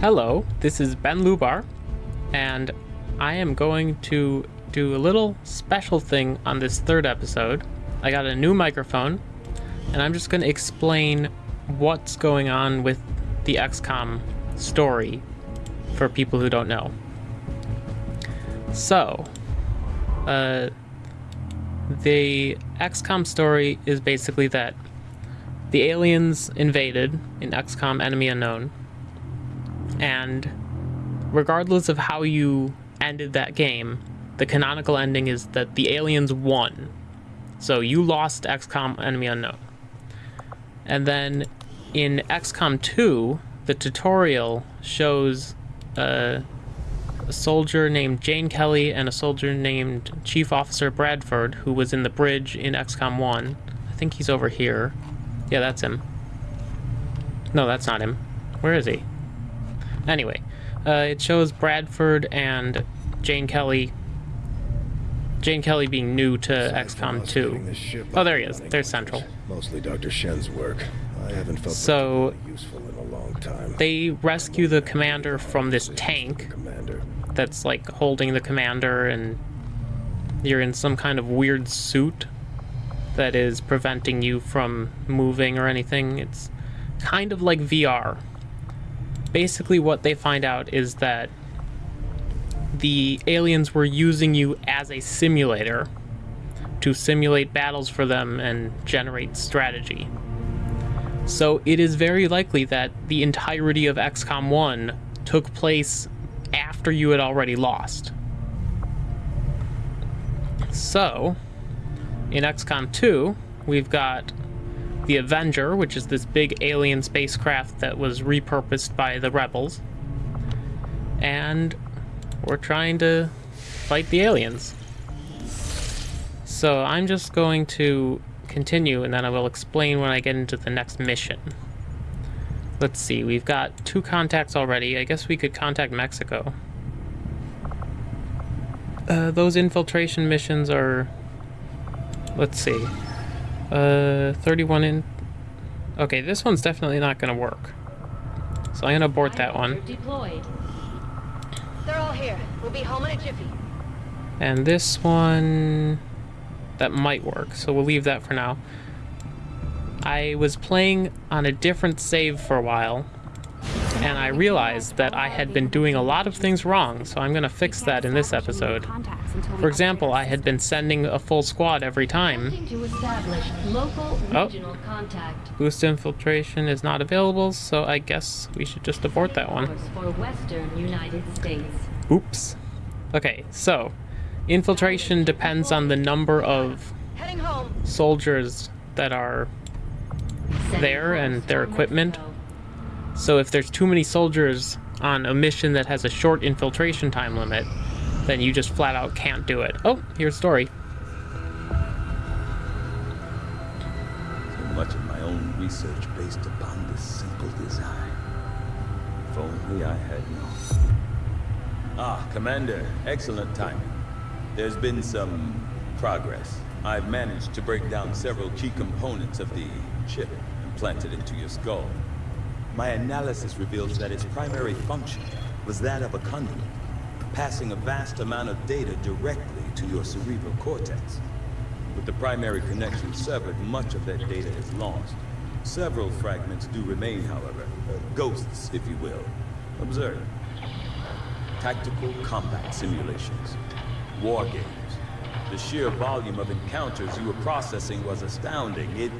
Hello, this is Ben Lubar, and I am going to do a little special thing on this third episode. I got a new microphone, and I'm just going to explain what's going on with the XCOM story for people who don't know. So, uh, the XCOM story is basically that the aliens invaded in XCOM Enemy Unknown, and regardless of how you ended that game, the canonical ending is that the aliens won. So you lost XCOM Enemy Unknown. And then in XCOM 2, the tutorial shows a, a, soldier named Jane Kelly and a soldier named Chief Officer Bradford, who was in the bridge in XCOM 1. I think he's over here. Yeah, that's him. No, that's not him. Where is he? Anyway, uh, it shows Bradford and Jane Kelly. Jane Kelly being new to XCOM 2. Oh, there he is. There's Central. Mostly Dr. Shen's work. I haven't felt so useful in a long time. They rescue the commander from this tank that's like holding the commander, and you're in some kind of weird suit that is preventing you from moving or anything. It's kind of like VR. Basically, what they find out is that the aliens were using you as a simulator to simulate battles for them and generate strategy. So it is very likely that the entirety of XCOM 1 took place after you had already lost. So, in XCOM 2, we've got the Avenger, which is this big alien spacecraft that was repurposed by the rebels. And we're trying to fight the aliens. So I'm just going to continue and then I will explain when I get into the next mission. Let's see, we've got two contacts already. I guess we could contact Mexico. Uh, those infiltration missions are... Let's see. Uh, 31 in... Okay, this one's definitely not going to work. So I'm going to abort that one. Deployed. They're all here. We'll be home in a jiffy. And this one... That might work, so we'll leave that for now. I was playing on a different save for a while, and I realized that I had been doing a lot of things wrong, so I'm going to fix that in this episode. For example, I had been sending a full squad every time. Oh. Boost infiltration is not available, so I guess we should just abort that one. Oops. Okay, so infiltration depends on the number of soldiers that are there and their equipment. So if there's too many soldiers on a mission that has a short infiltration time limit, then you just flat out can't do it. Oh, here's a story. So much of my own research based upon this simple design. If only I had known. Ah, Commander, excellent timing. There's been some progress. I've managed to break down several key components of the chip implanted into your skull. My analysis reveals that its primary function was that of a conduit, passing a vast amount of data directly to your cerebral cortex. With the primary connection severed, much of that data is lost. Several fragments do remain, however. Ghosts, if you will. Observe. Tactical combat simulations. War games. The sheer volume of encounters you were processing was astounding. It...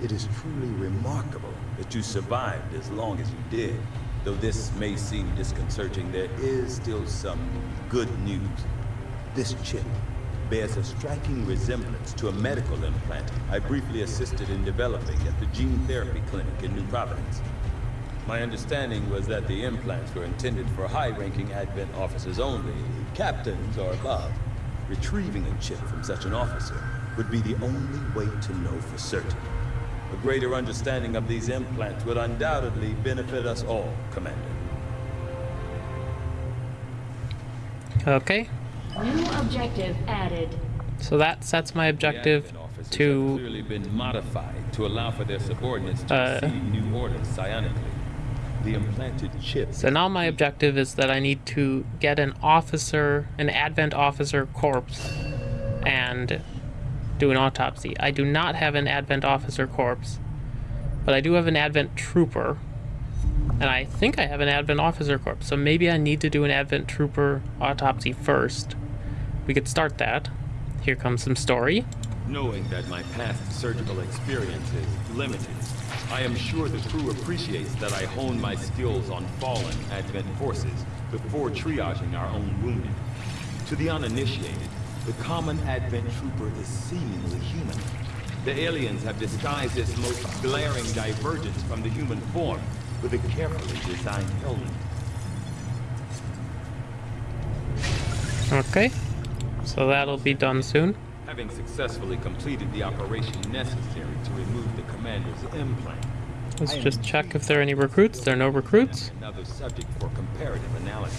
It is truly remarkable that you survived as long as you did. Though this may seem disconcerting, there is still some good news. This chip bears a striking resemblance to a medical implant I briefly assisted in developing at the gene therapy clinic in New Providence. My understanding was that the implants were intended for high-ranking Advent officers only, captains or above. Retrieving a chip from such an officer would be the only way to know for certain. A greater understanding of these implants would undoubtedly benefit us all, Commander. Okay, New objective added. so that sets my objective The Advent officers have to clearly been modified to allow for their subordinates to Uh, receive new orders psionically. the implanted chip. So now my objective is that I need to get an officer, an Advent officer corpse, and do an autopsy. I do not have an Advent officer corpse, but I do have an Advent trooper, and I think I have an Advent officer corpse. So maybe I need to do an Advent trooper autopsy first. We could start that. Here comes some story. Knowing that my past surgical experience is limited, I am sure the crew appreciates that I hone my skills on fallen Advent forces before triaging our own wounded. To the uninitiated, the common Advent trooper is seemingly human. The aliens have disguised its most glaring divergence from the human form with a carefully designed helmet. Okay. So that'll be done soon. Having successfully completed the operation necessary to remove the commander's implant, Let's just check if there are any recruits. There are no recruits. another subject for comparative analysis.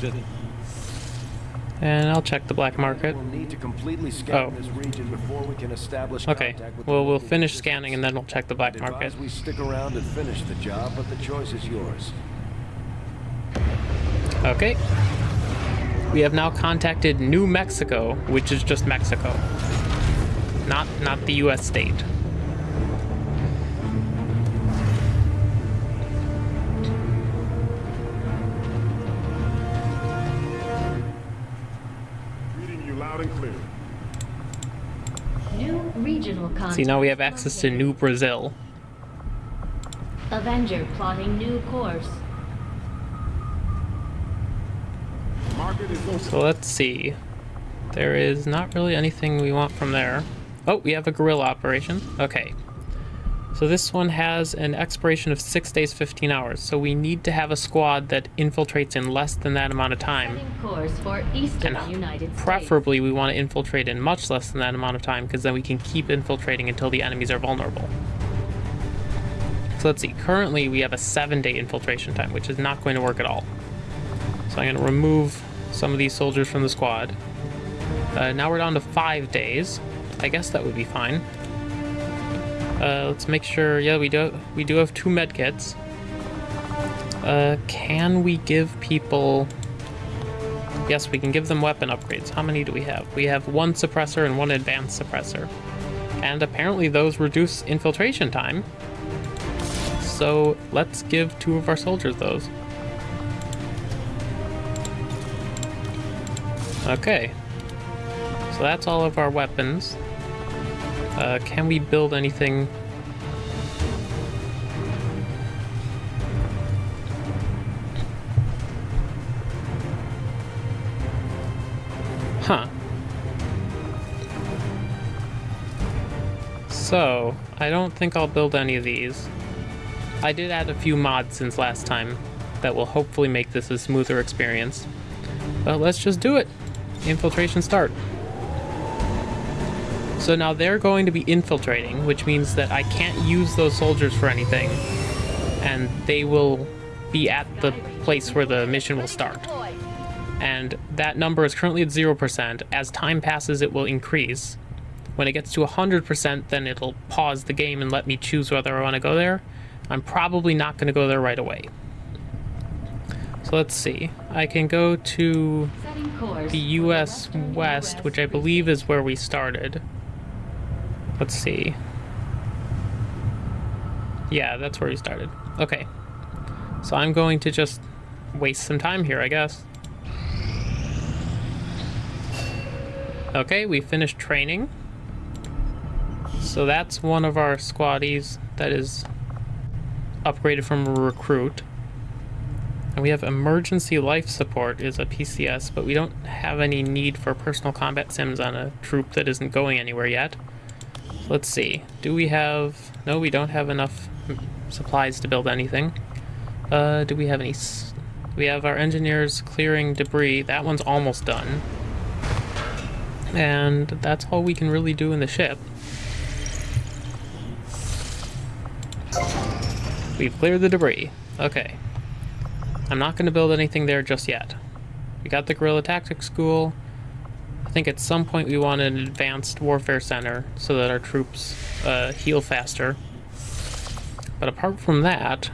Since And I'll check the black market. We'll need to completely scan Oh. this region before we can establish Okay. contact with the Well, we'll finish scanning and then we'll check the black market. we stick around and finish the job, but the choice is yours. Okay. We have now contacted New Mexico, which is just Mexico. Not not the US state. See, now we have access to New Brazil. Avenger plotting new course. Market is open. So let's see. There is not really anything we want from there. Oh, we have a guerrilla operation. Okay. So this one has an expiration of 6 days 15 hours. So we need to have a squad that infiltrates in less than that amount of time. For eastern And. Preferably, we want to infiltrate in much less than that amount of time, because then we can keep infiltrating until the enemies are vulnerable. So let's see. Currently, we have a seven-day infiltration time, which is not going to work at all. So I'm going to remove some of these soldiers from the squad. Uh, now we're down to five days. I guess that would be fine. Uh, let's make sure. Yeah, we do. We do have two medkits. Uh, can we give people? Yes, we can give them weapon upgrades. How many do we have? We have one suppressor and one advanced suppressor. And apparently those reduce infiltration time. So let's give two of our soldiers those. Okay. So that's all of our weapons. Uh, can we build anything? Huh. So, I don't think I'll build any of these. I did add a few mods since last time that will hopefully make this a smoother experience. But let's just do it. Infiltration start. So now they're going to be infiltrating, which means that I can't use those soldiers for anything. And they will be at the place where the mission will start. And that number is currently at 0%. As time passes, it will increase. When it gets to 100%, then it'll pause the game and let me choose whether I want to go there. I'm probably not going to go there right away. So let's see. I can go to the US West, which I believe is where we started. Let's see. Yeah, that's where we started. Okay. So I'm going to just waste some time here, I guess. Okay, we finished training. So that's one of our squaddies that is upgraded from recruit. And we have emergency life support is a PCS, but we don't have any need for personal combat sims on a troop that isn't going anywhere yet. Let's see. Do we have... No, we don't have enough supplies to build anything. Uh, do we have any... We have our engineers clearing debris. That one's almost done. And that's all we can really do in the ship. We've cleared the debris. Okay. I'm not going to build anything there just yet. We got the Guerrilla Tactics School. I think at some point we want an advanced warfare center so that our troops uh, heal faster. But apart from that,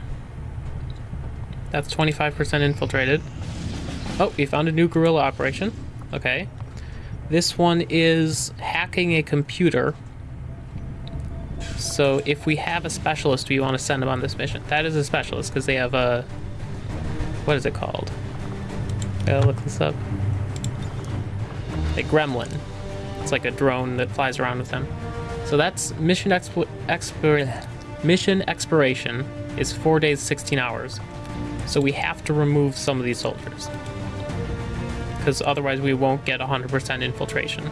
That's 25% infiltrated. Oh, we found a new guerrilla operation. Okay. This one is hacking a computer. So if we have a specialist, we want to send them on this mission. That is a specialist because they have a... What is it called? Gotta look this up. A gremlin. It's like a drone that flies around with them. So that's mission mission expiration is four days, 16 hours. So we have to remove some of these soldiers. Because otherwise we won't get 100% infiltration.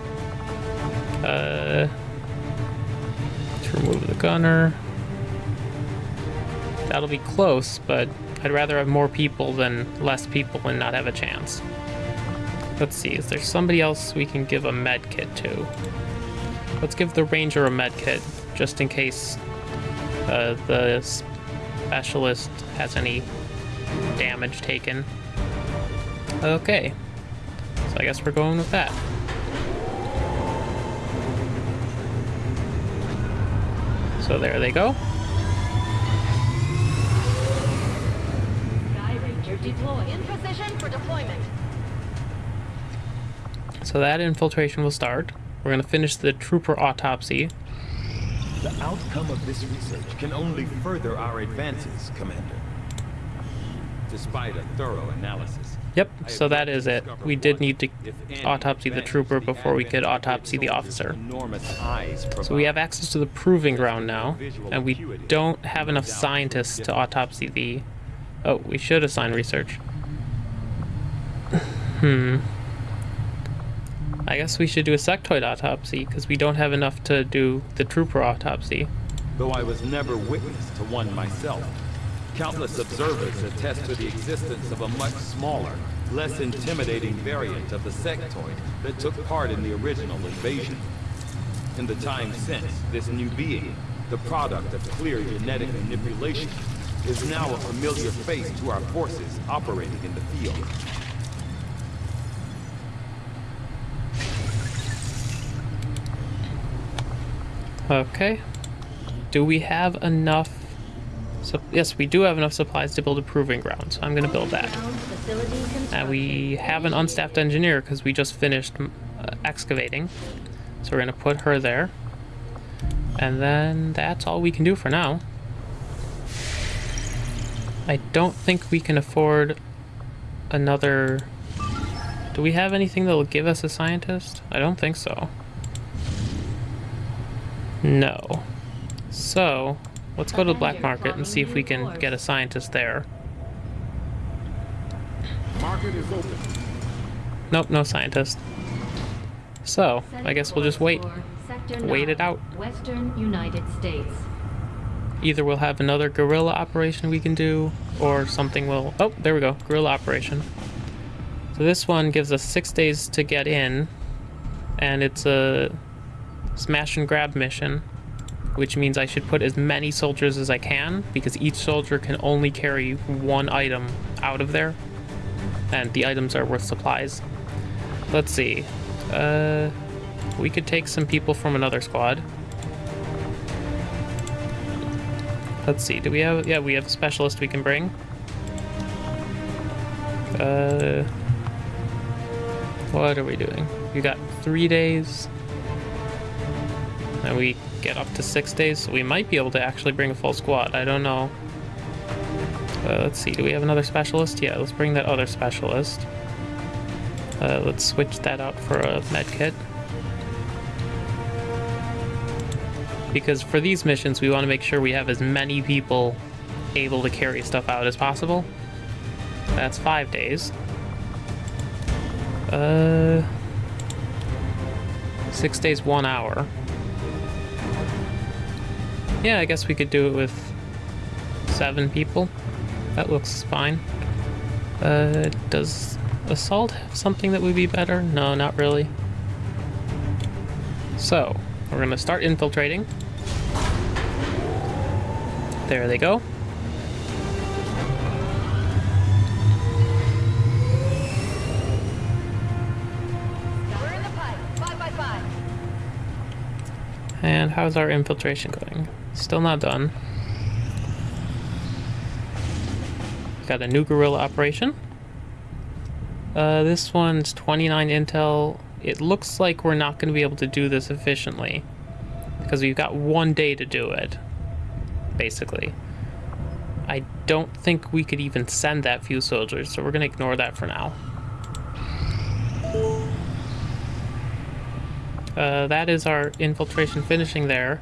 Uh, to remove the gunner. That'll be close, but I'd rather have more people than less people and not have a chance. Let's see, is there somebody else we can give a med kit to? Let's give the ranger a med kit, just in case uh, the specialist has any damage taken. Okay, so I guess we're going with that. So there they go. Skyranger deployed. In position for deployment. So that infiltration will start. We're going to finish the trooper autopsy. The outcome of this research can only further our advances, Commander. Despite a thorough analysis. Yep, so that is it. We did need to autopsy the trooper before we could autopsy the officer. So we have access to the proving ground now, and we don't have enough scientists to autopsy the... Oh, we should assign research. hmm. I guess we should do a sectoid autopsy, because we don't have enough to do the trooper autopsy. Though I was never witness to one myself, countless observers attest to the existence of a much smaller, less intimidating variant of the sectoid that took part in the original invasion. In the time since, this new being, the product of clear genetic manipulation, is now a familiar face to our forces operating in the field. Okay. Do we have enough... So, yes, we do have enough supplies to build a proving ground, so I'm going to build that. And we have an unstaffed engineer because we just finished uh, excavating. So we're going to put her there. And then that's all we can do for now. I don't think we can afford another... Do we have anything that will give us a scientist? I don't think so. No. So, let's go to the black market and see if we can get a scientist there. Market is open. Nope, no scientist. So, I guess we'll just wait. Wait it out. Western United States. Either we'll have another guerrilla operation we can do, or something will... Oh, there we go. Guerrilla operation. So this one gives us six days to get in, and it's a smash and grab mission, which means I should put as many soldiers as I can, because each soldier can only carry one item out of there, and the items are worth supplies. Let's see. Uh, we could take some people from another squad. Let's see. Do we have? Yeah, we have a specialist we can bring. Uh, what are we doing? We got three days, and we get up to six days, so we might be able to actually bring a full squad. I don't know. Uh, let's see. Do we have another specialist? Yeah, let's bring that other specialist. Uh, let's switch that out for a med kit. Because for these missions, we want to make sure we have as many people able to carry stuff out as possible. That's five days. Uh, six days, one hour. Yeah, I guess we could do it with seven people. That looks fine. Uh, does assault have something that would be better? No, not really. So, we're gonna start infiltrating. There they go. We're in the pipe. Five by five. And how's our infiltration going? Still not done. Got a new guerrilla operation. Uh, this one's 29 intel. It looks like we're not going to be able to do this efficiently. Because we've got one day to do it. Basically. I don't think we could even send that few soldiers, so we're going to ignore that for now. Uh, that is our infiltration finishing there.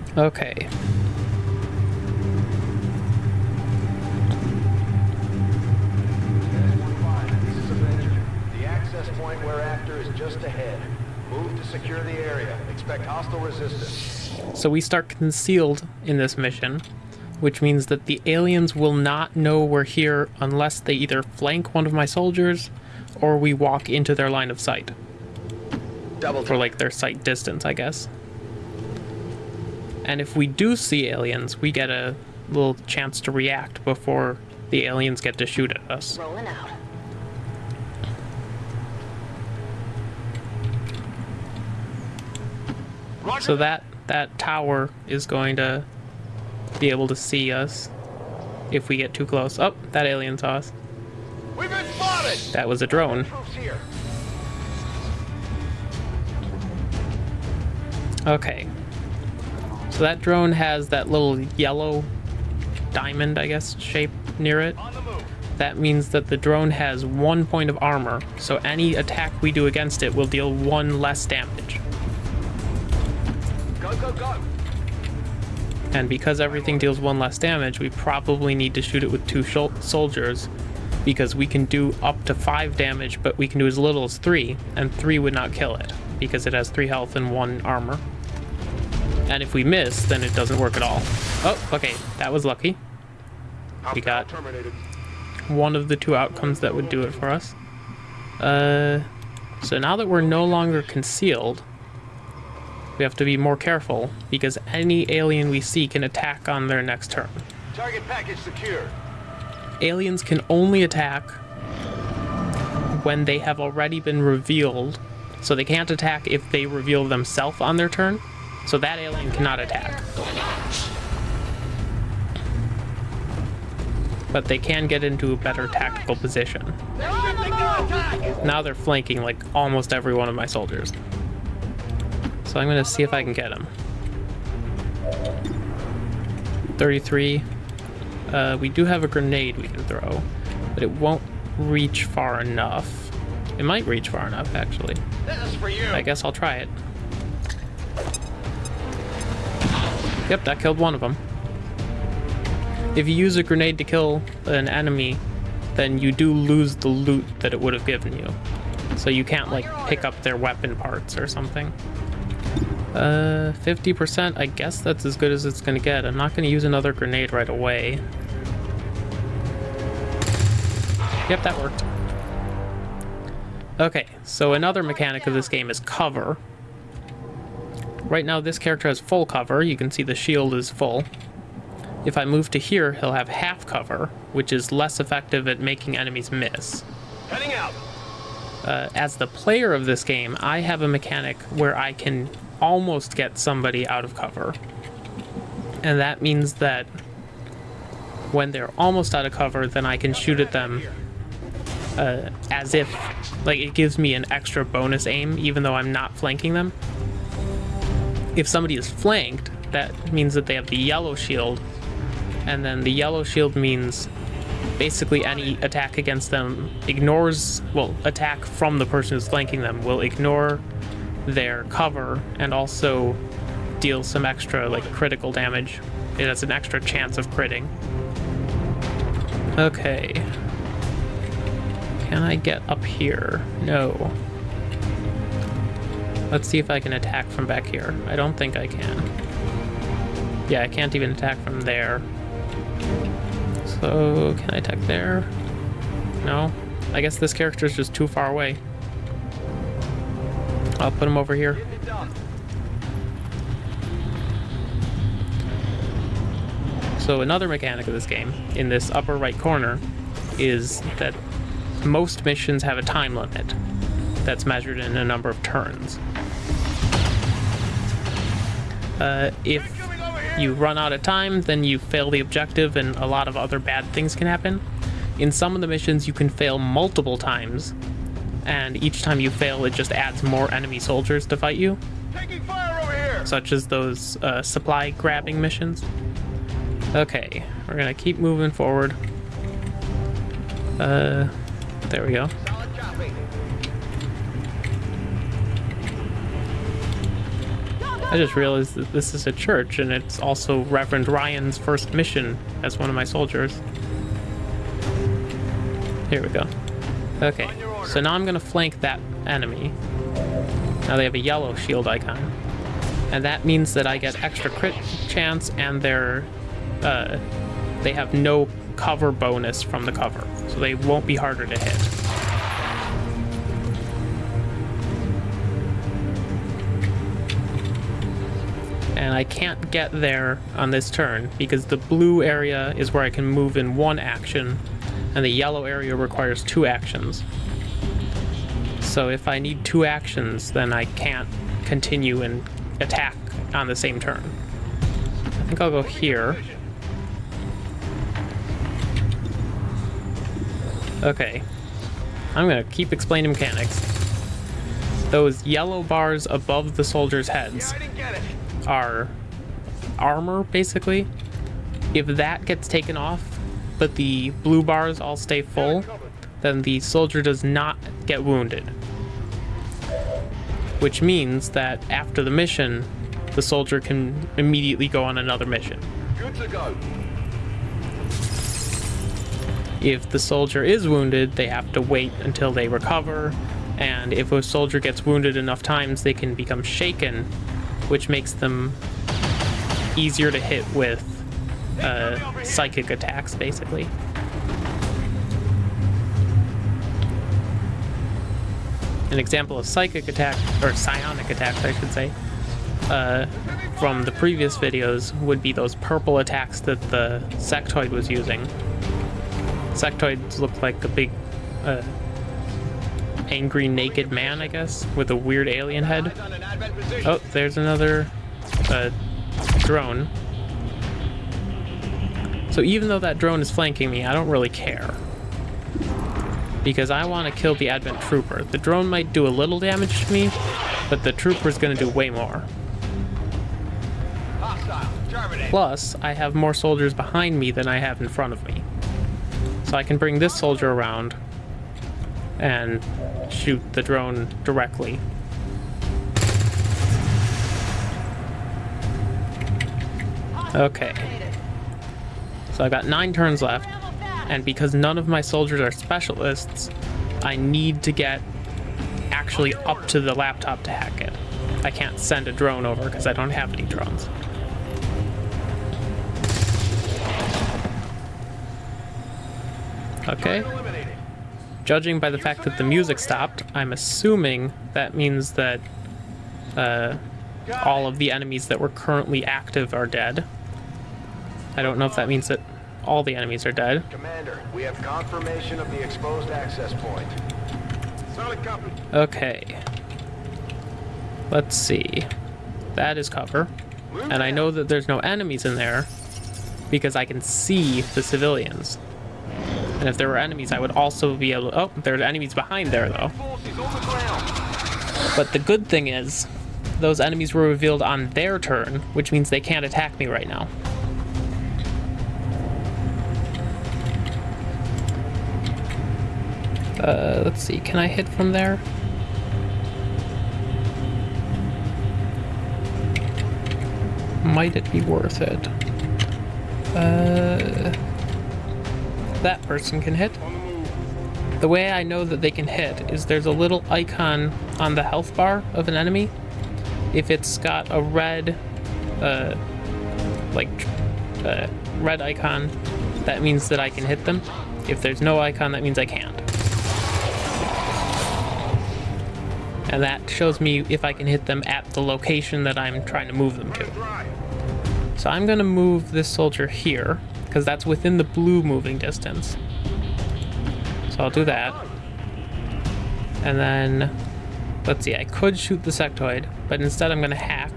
resistance. So we start concealed in this mission, which means that the aliens will not know we're here unless they either flank one of my soldiers or we walk into their line of sight. Double Or like their sight distance, I guess. And if we do see aliens, we get a little chance to react before the aliens get to shoot at us. Rolling out. So that that tower is going to be able to see us if we get too close. Oh, that alien saw us. We've been spotted! That was a drone. Okay. So that drone has that little yellow diamond, I guess, shape near it. On the move. That means that the drone has one point of armor, so any attack we do against it will deal one less damage. Go, go, go! And because everything deals one less damage, we probably need to shoot it with two soldiers, because we can do up to five damage, but we can do as little as three, and three would not kill it, because it has three health and one armor. And if we miss, then it doesn't work at all. Oh, okay, that was lucky. We got one of the two outcomes that would do it for us. Uh, so now that we're no longer concealed, we have to be more careful because any alien we see can attack on their next turn. Target package secure. Aliens can only attack when they have already been revealed, so they can't attack if they reveal themselves on their turn. So that alien cannot attack. But they can get into a better tactical position. Now they're flanking like almost every one of my soldiers. So I'm gonna see if I can get him. 33. Uh, we do have a grenade we can throw, but it won't reach far enough. It might reach far enough, actually. This is for you. I guess I'll try it. Yep, that killed one of them. If you use a grenade to kill an enemy, then you do lose the loot that it would have given you. So you can't, like, pick up their weapon parts or something. Uh, 50%, I guess that's as good as it's gonna get. I'm not gonna use another grenade right away. Yep, that worked. Okay, so another mechanic of this game is cover. Right now this character has full cover, you can see the shield is full. If I move to here, he'll have half cover, which is less effective at making enemies miss. Heading out. Uh, as the player of this game, I have a mechanic where I can almost get somebody out of cover. And that means that when they're almost out of cover, then I can shoot at them uh, as if, like, it gives me an extra bonus aim, even though I'm not flanking them. If somebody is flanked, that means that they have the yellow shield. And then the yellow shield means basically any attack against them ignores, well, attack from the person who's flanking them will ignore their cover and also deal some extra, like, critical damage. It has an extra chance of critting. Okay. Can I get up here? No. Let's see if I can attack from back here. I don't think I can. Yeah, I can't even attack from there. So, can I attack there? No? I guess this character is just too far away. I'll put him over here. So another mechanic of this game, in this upper right corner, is that most missions have a time limit that's measured in a number of turns. Uh, if you run out of time, then you fail the objective and a lot of other bad things can happen. In some of the missions, you can fail multiple times, and each time you fail, it just adds more enemy soldiers to fight you, Taking fire over here! such as those uh, supply grabbing missions. Okay, we're gonna keep moving forward. Uh, there we go. Solid copy. I just realized that this is a church, and it's also Reverend Ryan's first mission as one of my soldiers. Here we go. Okay, so now I'm gonna flank that enemy. Now they have a yellow shield icon. And that means that I get extra crit chance and they're, uh, they have no cover bonus from the cover. So they won't be harder to hit. And I can't get there on this turn because the blue area is where I can move in one action and the yellow area requires two actions. So if I need two actions, then I can't continue and attack on the same turn. I think I'll go here. Okay. I'm gonna keep explaining mechanics. Those yellow bars above the soldiers' heads I didn't get it. are armor, basically. If that gets taken off, but the blue bars all stay full, then the soldier does not get wounded. Which means that after the mission, the soldier can immediately go on another mission. Good to go. If the soldier is wounded, they have to wait until they recover, and if a soldier gets wounded enough times, they can become shaken, which makes them easier to hit with uh, psychic attacks, basically. An example of psychic attack, or psionic attacks, I should say, uh, from the previous videos would be those purple attacks that the sectoid was using. Sectoids look like a big, uh, angry naked man, I guess, with a weird alien head. Oh, there's another uh, drone. So even though that drone is flanking me, I don't really care. Because I want to kill the Advent Trooper. The drone might do a little damage to me, but the Trooper's going to do way more. Plus, I have more soldiers behind me than I have in front of me. So I can bring this soldier around and shoot the drone directly. Okay. So I got nine turns left, and because none of my soldiers are specialists, I need to get actually up to the laptop to hack it. I can't send a drone over because I don't have any drones. Okay. Judging by the fact that the music stopped, I'm assuming that means that uh, all of the enemies that were currently active are dead. I don't know if that means that all the enemies are dead. Commander, we have confirmation of the exposed access point. Solid copy. Okay. Let's see. That is cover. And I know that there's no enemies in there because I can see the civilians. And if there were enemies, I would also be able to... Oh, there are enemies behind there, though. But the good thing is those enemies were revealed on their turn, which means they can't attack me right now. Uh, let's see, can I hit from there? Might it be worth it? Uh, that person can hit. The way I know that they can hit is there's a little icon on the health bar of an enemy. If it's got a red, uh, like, uh, red icon, that means that I can hit them. If there's no icon, that means I can't. And that shows me if I can hit them at the location that I'm trying to move them to. So I'm gonna move this soldier here, because that's within the blue moving distance. So I'll do that. And then, let's see, I could shoot the sectoid, but instead I'm gonna hack.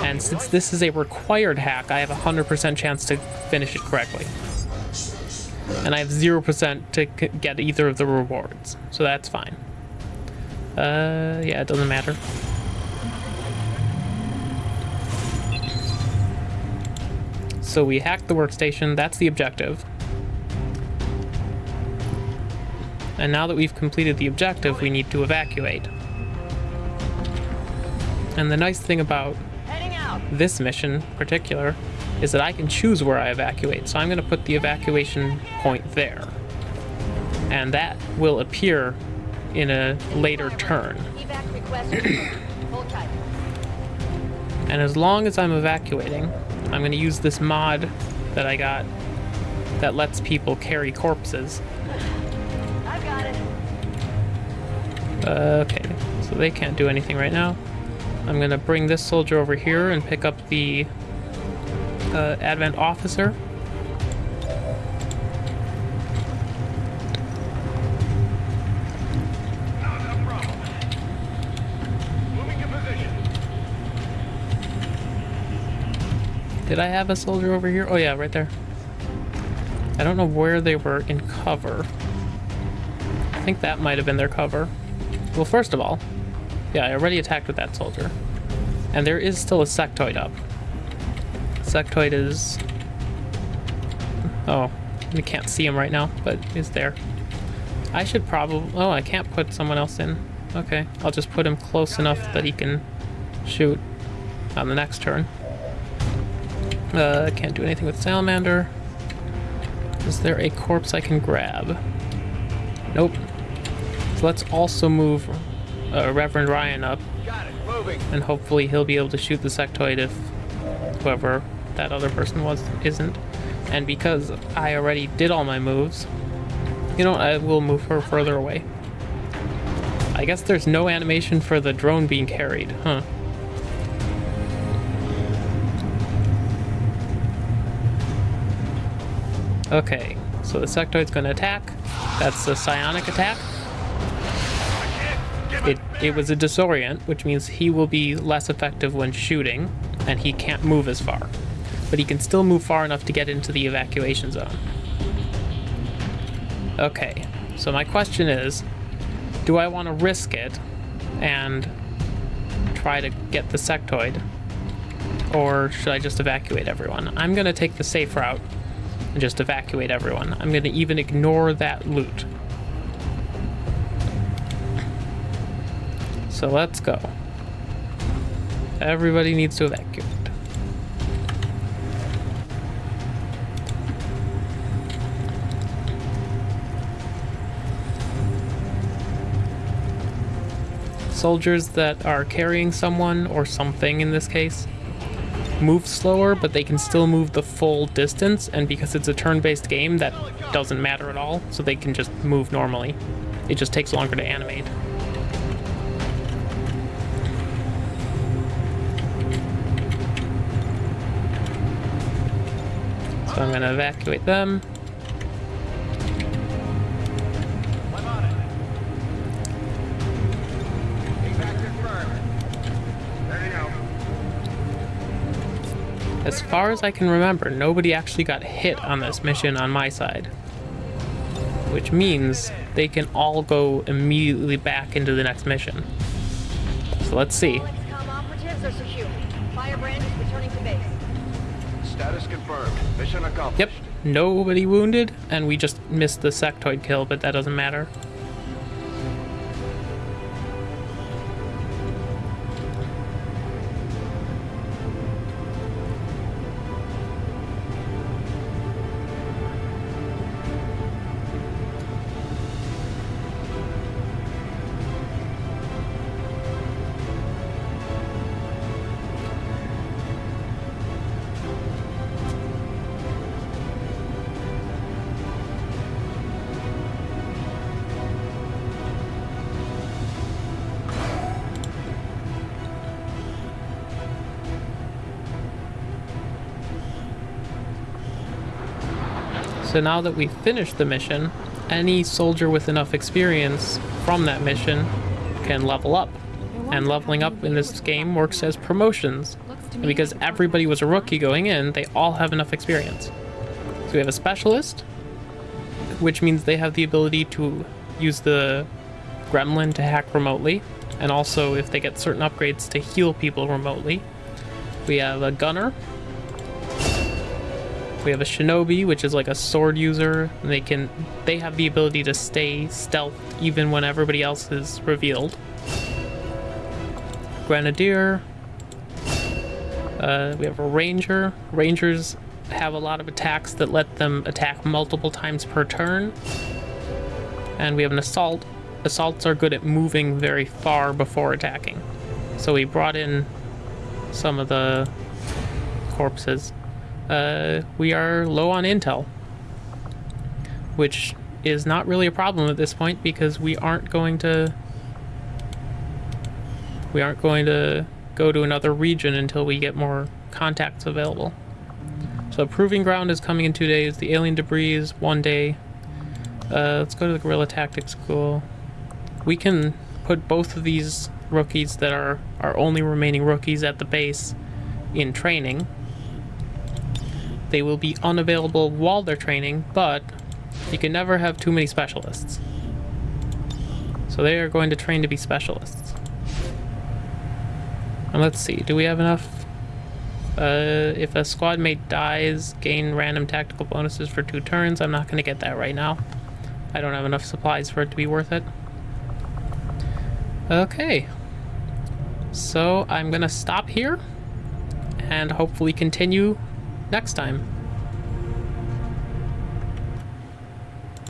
And since this is a required hack, I have a 100% chance to finish it correctly. And I have 0% to get either of the rewards, so that's fine. Uh, yeah, it doesn't matter. So we hacked the workstation, that's the objective. And now that we've completed the objective, we need to evacuate. And the nice thing about this mission in particular is that I can choose where I evacuate. So I'm going to put the evacuation point there. And that will appear in a later turn. Evac request. confirmed. Hold tight. And as long as I'm evacuating, I'm going to use this mod that I got that lets people carry corpses. I've got it. Uh, okay, so they can't do anything right now. I'm going to bring this soldier over here and pick up the uh, Advent officer. Did I have a soldier over here? Oh yeah, right there. I don't know where they were in cover. I think that might have been their cover. Well, first of all, yeah, I already attacked with that soldier. And there is still a sectoid up. Sectoid is... Oh, we can't see him right now, but he's there. I should probably... Oh, I can't put someone else in. Okay, I'll just put him close enough that he can shoot on the next turn. Uh, can't do anything with Salamander. Is there a corpse I can grab? Nope. So let's also move uh, Reverend Ryan up, it. And hopefully he'll be able to shoot the sectoid if whoever that other person was isn't. And because I already did all my moves, you know, I will move her further away. I guess there's no animation for the drone being carried, huh? Okay, so the sectoid's gonna attack. That's a psionic attack. It, it was a disorient, which means he will be less effective when shooting, and he can't move as far. But he can still move far enough to get into the evacuation zone. Okay, so my question is, do I want to risk it and try to get the sectoid? Or should I just evacuate everyone? I'm gonna take the safe route and just evacuate everyone. I'm gonna even ignore that loot. So let's go. Everybody needs to evacuate. Soldiers that are carrying someone or something in this case move slower, but they can still move the full distance, and because it's a turn-based game, that doesn't matter at all, so they can just move normally. It just takes longer to animate. So I'm gonna evacuate them. As far as I can remember, nobody actually got hit on this mission on my side. Which means they can all go immediately back into the next mission. So let's see. Alex, come Sectors are secure. Firebrand is returning to base. Status confirmed. Mission accomplished. Yep, nobody wounded, and we just missed the sectoid kill, but that doesn't matter. So now that we've finished the mission, any soldier with enough experience from that mission can level up. And leveling up in this game works as promotions. And because everybody was a rookie going in, they all have enough experience. So we have a specialist, which means they have the ability to use the gremlin to hack remotely, and also if they get certain upgrades to heal people remotely. We have a gunner, we have a shinobi, which is like a sword user. They can they have the ability to stay stealth even when everybody else is revealed. Grenadier. Uh, we have a ranger. Rangers have a lot of attacks that let them attack multiple times per turn. And we have an assault. Assaults are good at moving very far before attacking. So we brought in some of the corpses uh, we are low on intel, which is not really a problem at this point because we aren't going to we aren't going to go to another region until we get more contacts available. So Proving Ground is coming in two days. The Alien Debris is one day. Uh, let's go to the Guerrilla Tactics School. We can put both of these rookies that are our only remaining rookies at the base in training they will be unavailable while they're training, but you can never have too many specialists. So they are going to train to be specialists. And let's see, do we have enough? Uh, if a squad mate dies, gain random tactical bonuses for two turns. I'm not going to get that right now. I don't have enough supplies for it to be worth it. Okay. So I'm going to stop here and hopefully continue next time.